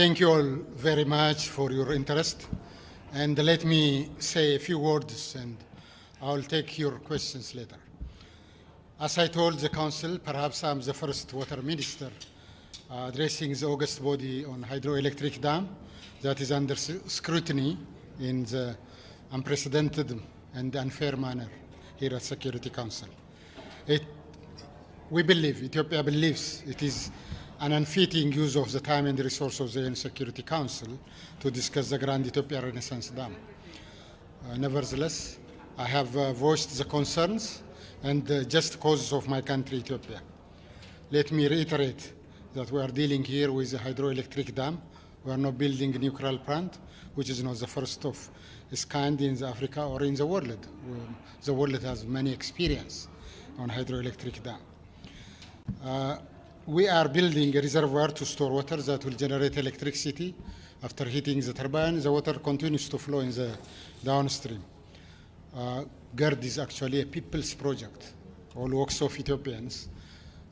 thank you all very much for your interest. And let me say a few words and I'll take your questions later. As I told the Council, perhaps I'm the first water minister uh, addressing the August body on hydroelectric dam that is under scrutiny in the unprecedented and unfair manner here at Security Council. It, we believe, Ethiopia believes it is an unfitting use of the time and resources of the UN Security Council to discuss the Grand Ethiopia Renaissance Dam. Uh, nevertheless, I have uh, voiced the concerns and just causes of my country, Ethiopia. Let me reiterate that we are dealing here with a hydroelectric dam. We are not building a nuclear plant, which is not the first of its kind in Africa or in the world. The world has many experience on hydroelectric dam. Uh, we are building a reservoir to store water that will generate electricity. After heating the turbine, the water continues to flow in the downstream. Uh, GERD is actually a people's project. All works of Ethiopians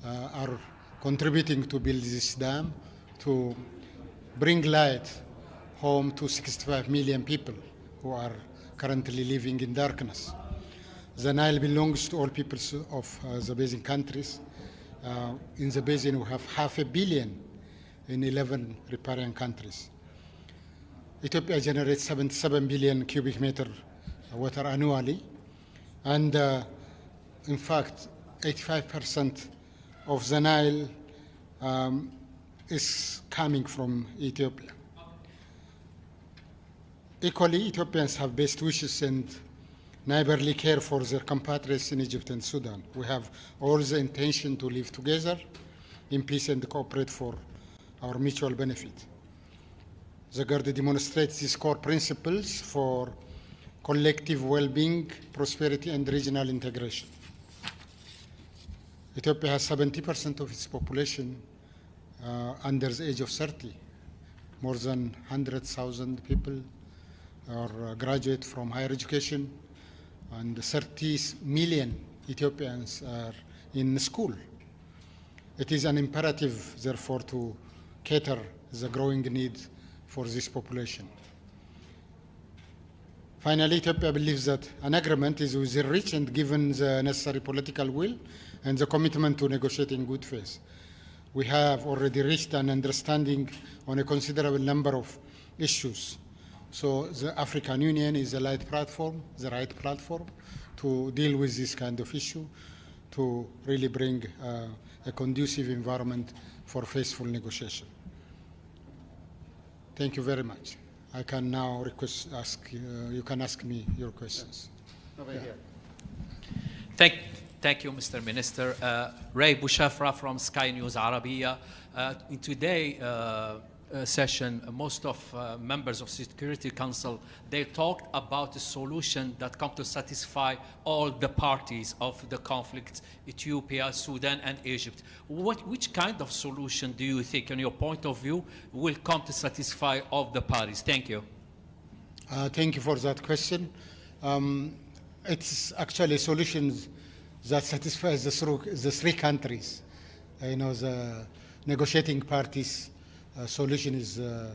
uh, are contributing to build this dam to bring light home to 65 million people who are currently living in darkness. The Nile belongs to all peoples of uh, the basin countries. Uh, in the basin, we have half a billion in 11 riparian countries. Ethiopia generates 77 billion cubic meter water annually. And uh, in fact, 85% of the Nile um, is coming from Ethiopia. Equally, Ethiopians have best wishes and neighborly care for their compatriots in Egypt and Sudan. We have all the intention to live together in peace and cooperate for our mutual benefit. The GERD demonstrates these core principles for collective well-being, prosperity, and regional integration. Ethiopia has 70% of its population uh, under the age of 30. More than 100,000 people are uh, graduate from higher education, and 30 million Ethiopians are in school. It is an imperative, therefore, to cater the growing need for this population. Finally, Ethiopia believes that an agreement is within reach and given the necessary political will and the commitment to negotiate in good faith. We have already reached an understanding on a considerable number of issues. So the African Union is the right platform, the right platform to deal with this kind of issue, to really bring uh, a conducive environment for faithful negotiation. Thank you very much. I can now request, ask, uh, you can ask me your questions. Over Yeah. here. Thank, thank you, Mr. Minister. Uh, Ray Bushafra from Sky News Arabia. Uh, in today uh, uh, session, uh, most of uh, members of Security Council, they talked about a solution that come to satisfy all the parties of the conflict, Ethiopia, Sudan, and Egypt. What, which kind of solution do you think, in your point of view, will come to satisfy all the parties? Thank you. Uh, thank you for that question. Um, it's actually solutions that satisfies the, the three countries. You know, the negotiating parties solution is uh,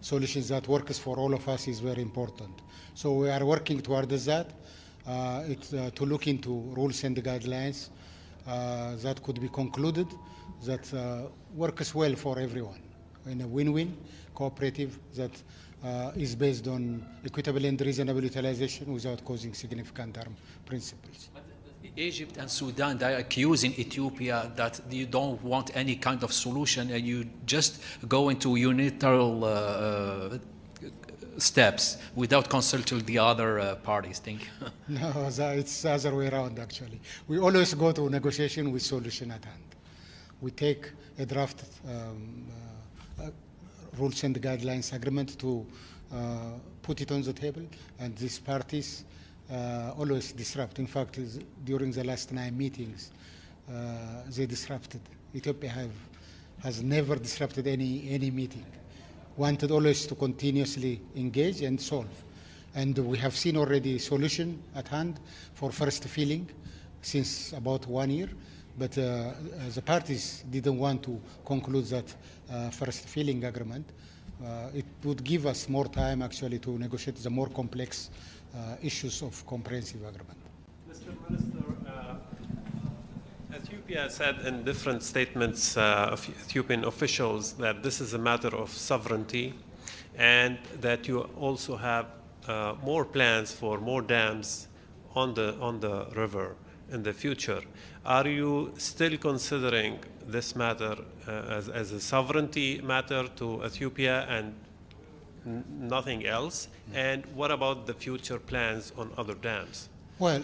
solutions that works for all of us is very important. So we are working towards that. Uh, it's uh, to look into rules and guidelines that could be concluded that works well for everyone in a win-win cooperative that uh, is based on equitable and reasonable utilization without causing significant harm principles. Egypt and Sudan, they're accusing Ethiopia that you don't want any kind of solution and you just go into unilateral uh, uh, steps without consulting the other uh, parties. Thank you. No, it's the other way around actually. We always go to negotiation with solution at hand. We take a draft um, uh, uh, rules and guidelines agreement to uh, put it on the table, and these parties uh, always disrupt. In fact, during the last nine meetings, uh, they disrupted. Ethiopia have, has never disrupted any, any meeting. Wanted always to continuously engage and solve. And we have seen already solution at hand for first filling since about one year, but uh, uh, the parties didn't want to conclude that uh, first filling agreement. uh, it would give us more time actually to negotiate the more complex issues of comprehensive agreement. Mr. Minister, uh, Ethiopia said in different statements uh, of Ethiopian officials that this is a matter of sovereignty and that you also have uh, more plans for more dams on the, on the river in the future. Are you still considering this matter uh, as, as a sovereignty matter to Ethiopia and nothing else? And what about the future plans on other dams? Well,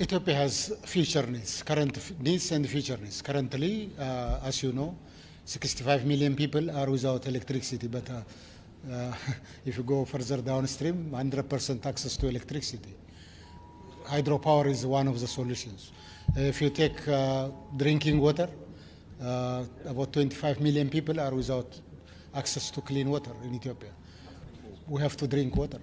Ethiopia has future needs, current needs and future needs. Currently, uh, as you know, 65 million people are without electricity, but uh, uh, if you go further downstream, 100% access to electricity. Hydropower is one of the solutions. If you take uh, drinking water, uh, about 25 million people are without access to clean water in Ethiopia. We have to drink water.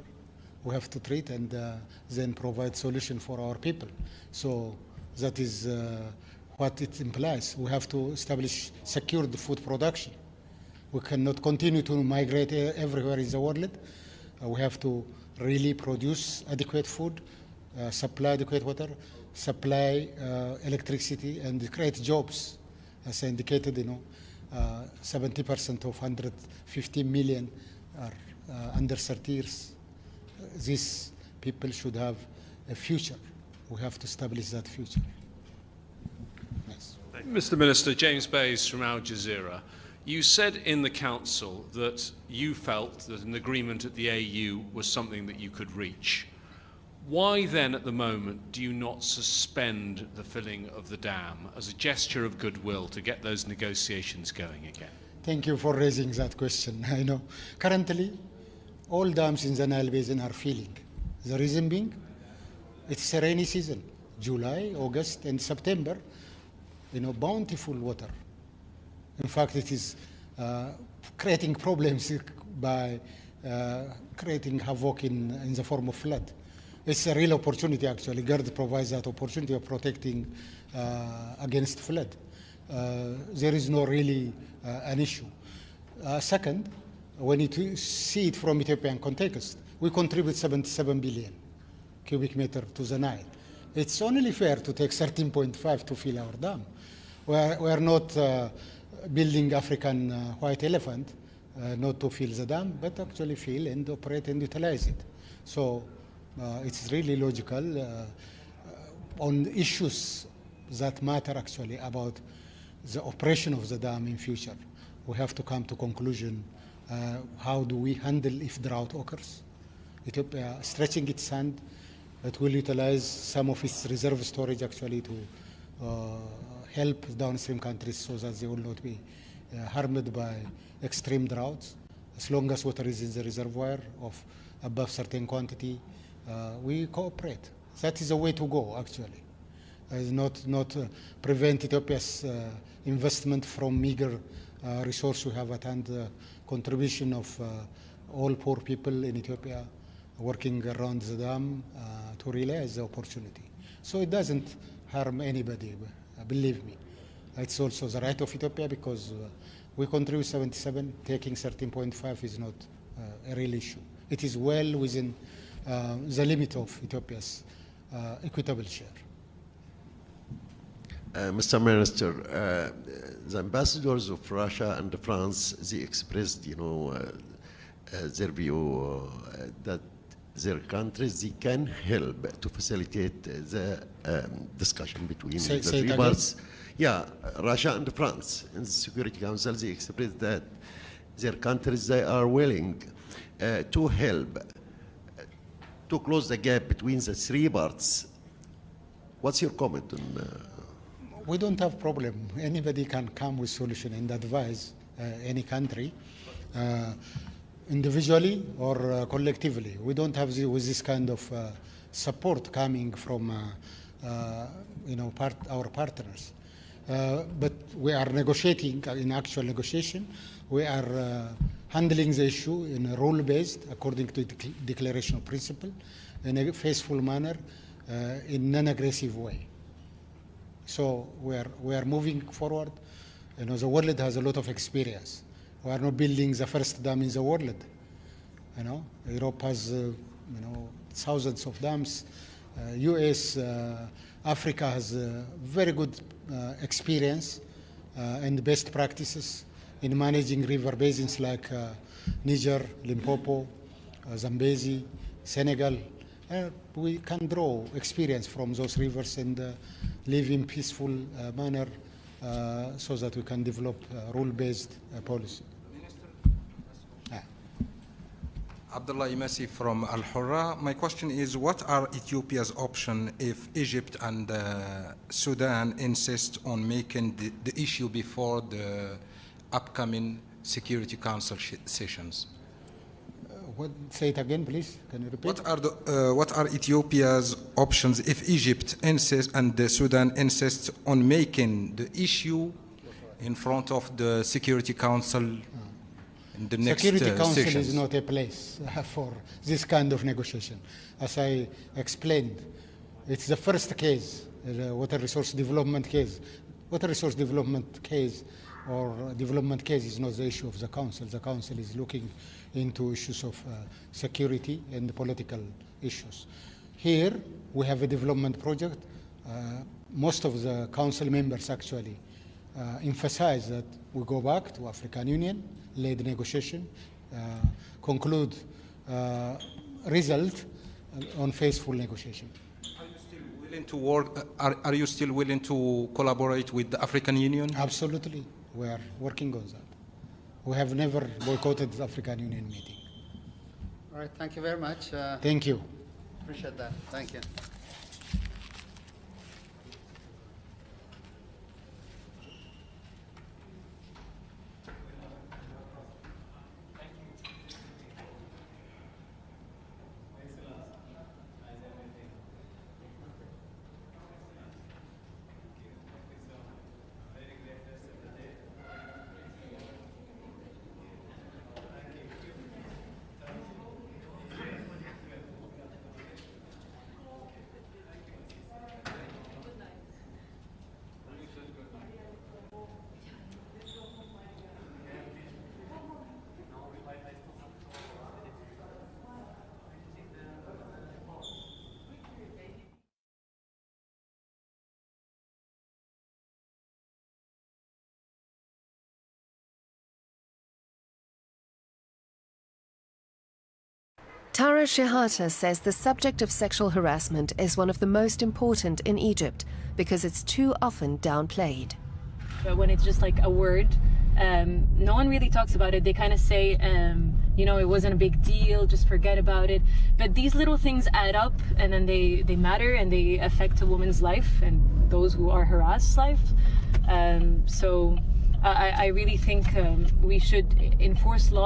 We have to treat and uh, then provide solution for our people. So that is uh, what it implies. We have to establish secured food production. We cannot continue to migrate everywhere in the world. Uh, we have to really produce adequate food, uh, supply adequate water, supply uh, electricity, and create jobs. As I indicated, you know, uh, 70% of 150 million are uh, Uh, under 30 years. Uh, these people should have a future. We have to establish that future. Yes. Mr. Minister, James Bays from Al Jazeera. You said in the Council that you felt that an agreement at the AU was something that you could reach. Why then, at the moment, do you not suspend the filling of the dam as a gesture of goodwill to get those negotiations going again? Thank you for raising that question. I know. Currently, all dams in the Nile Basin are filling. The reason being, it's a rainy season. July, August, and September, you know, bountiful water. In fact, it is uh, creating problems by uh, creating havoc in, in the form of flood. It's a real opportunity, actually. GERD provides that opportunity of protecting uh, against flood. Uh, there is no really uh, an issue. Uh, second, when you see it from Ethiopian context, we contribute 77 billion cubic meter to the Nile. It's only fair to take 13.5 to fill our dam. We are, we are not uh, building African uh, white elephant, uh, not to fill the dam, but actually fill and operate and utilize it. So uh, it's really logical uh, on issues that matter actually about the operation of the dam in future. We have to come to conclusion uh, how do we handle if drought occurs. Ethiopia stretching its hand, it will utilize some of its reserve storage actually to uh, help downstream countries so that they will not be uh, harmed by extreme droughts. As long as water is in the reservoir of above certain quantity, uh, we cooperate. That is the way to go actually. Uh, not not uh, prevent Ethiopia's uh, investment from meager uh, resource we have at hand, uh, contribution of uh, all poor people in Ethiopia working around the dam uh, to realize the opportunity. So it doesn't harm anybody, uh, believe me. It's also the right of Ethiopia because we contribute 77, taking 13.5 is not a real issue. It is well within the limit of Ethiopia's equitable share. Uh, Mr. Minister, uh, the ambassadors of Russia and France, they expressed, you know, uh, their view uh, that their countries, they can help to facilitate the um, discussion between Say- the three parts. Yeah, Russia and France in the Security Council, they expressed that their countries, they are willing uh, to help uh, to close the gap between the three parts. What's your comment on uh, we don't have problem. Anybody can come with solution and advise uh, any country, uh, individually or uh, collectively. We don't have the, with this kind of uh, support coming from, uh, uh, you know, part, our partners. Uh, but we are negotiating uh, in actual negotiation. We are handling the issue in a rule-based, according to the declaration of principle, in a faithful manner, in non-aggressive way. So we are, we are moving forward. You know, the world has a lot of experience We are not building the first dam in the world. You know, Europe has, uh, you know, thousands of dams. Uh, U.S., uh, Africa has very good uh, experience uh, and best practices in managing river basins like uh, Niger, Limpopo, Zambezi, Senegal. Uh, we can draw experience from those rivers and uh, live in peaceful uh, manner uh, so that we can develop uh, rule-based uh, policy. Ah. Abdullah Imasi from Al Hurra. My question is what are Ethiopia's options if Egypt and uh, Sudan insist on making the, the issue before the upcoming Security Council sessions? What, say it again, please. Can you repeat? What are, the, uh, what are Ethiopia's options if Egypt insists and uh, Sudan insist on making the issue in front of the Security Council in the next Security uh, Council sessions? is not a place uh, for this kind of negotiation. As I explained, it's the first case, the water resource development case. Water resource development case or development case is not the issue of the council. The council is looking into issues of uh, security and political issues. Here, we have a development project. Uh, most of the council members actually uh, emphasize that we go back to African Union, lead negotiation, uh, conclude uh, result uh, on faithful negotiation. Are you still willing to work? Are, are you still willing to collaborate with the African Union? Absolutely, we are working on that. We have never boycotted the African Union meeting. All right, thank you very much. Uh, Thank you. Appreciate that. Thank you. Tara Shehata says the subject of sexual harassment is one of the most important in Egypt because it's too often downplayed. But when it's just like a word, um, no one really talks about it. They kind of say, um, you know, it wasn't a big deal, just forget about it. But these little things add up and then they, they matter and they affect a woman's life and those who are harassed' life. Um, so I, I really think um, we should enforce law.